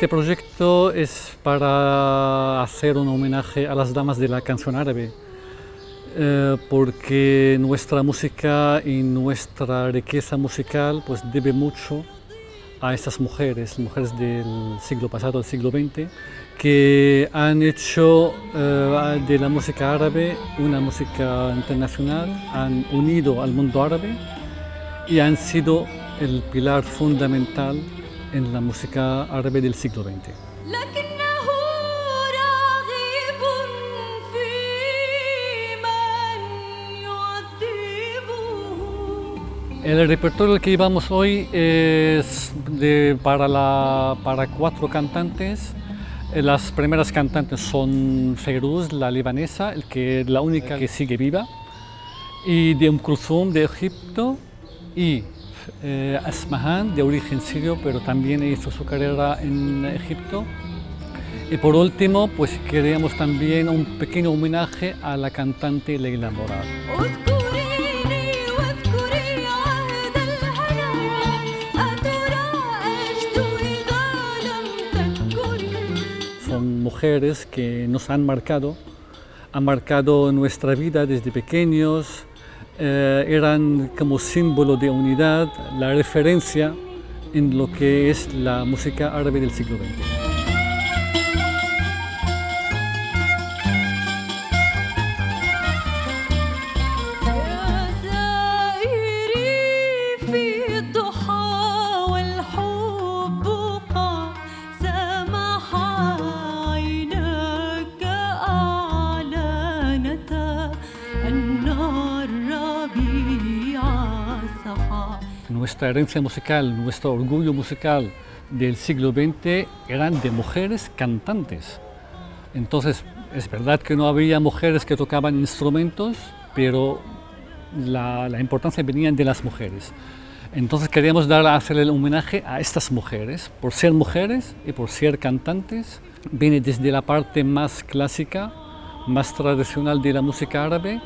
Este proyecto es para hacer un homenaje a las damas de la canción árabe, eh, porque nuestra música y nuestra riqueza musical pues, debe mucho a estas mujeres, mujeres del siglo pasado, del siglo XX, que han hecho eh, de la música árabe una música internacional, han unido al mundo árabe y han sido el pilar fundamental en la música árabe del siglo XX. El repertorio que llevamos hoy es para, la, para cuatro cantantes. Las primeras cantantes son Feiruz, la libanesa, el que, la única que sigue viva, y de Kulthum de Egipto, y eh, Asmahan, de origen sirio, pero también hizo su carrera en Egipto. Y por último, pues queríamos también un pequeño homenaje a la cantante Leila Morad. Son mujeres que nos han marcado, han marcado nuestra vida desde pequeños, eh, eran como símbolo de unidad, la referencia en lo que es la música árabe del siglo XX. Nuestra herencia musical, nuestro orgullo musical del siglo XX eran de mujeres cantantes. Entonces, es verdad que no había mujeres que tocaban instrumentos, pero la, importancia venía de las mujeres. Entonces queríamos dar, hacerle el homenaje a estas mujeres, por ser mujeres y por ser cantantes. Viene desde la parte más clásica, más tradicional de la música árabe,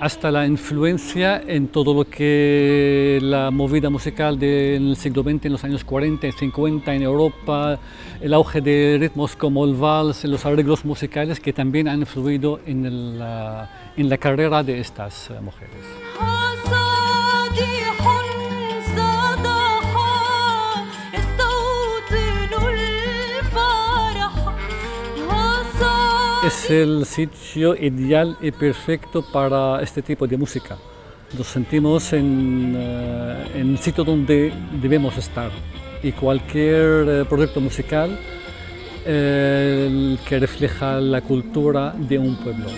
hasta la influencia en todo lo que la movida musical del siglo XX, en los años 40 y 50 en Europa, el auge de ritmos como el vals, los arreglos musicales que también han influido en la, en la carrera de estas mujeres. Es el sitio ideal y perfecto para este tipo de música. Nos sentimos en, uh, en el sitio donde debemos estar y cualquier uh, proyecto musical uh, que refleja la cultura de un pueblo.